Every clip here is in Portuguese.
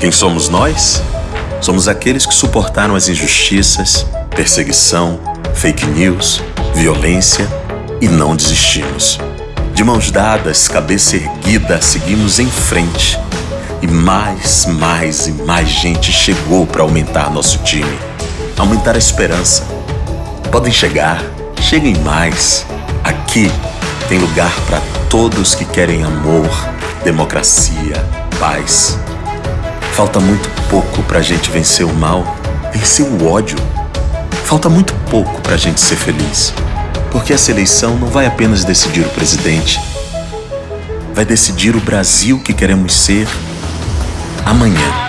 Quem somos nós? Somos aqueles que suportaram as injustiças, perseguição, fake news, violência e não desistimos. De mãos dadas, cabeça erguida, seguimos em frente. E mais, mais e mais gente chegou para aumentar nosso time, aumentar a esperança. Podem chegar, cheguem mais. Aqui tem lugar para todos que querem amor, democracia, paz. Falta muito pouco para a gente vencer o mal, vencer o ódio. Falta muito pouco para a gente ser feliz. Porque essa eleição não vai apenas decidir o presidente, vai decidir o Brasil que queremos ser amanhã.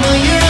Amanhã, mesmo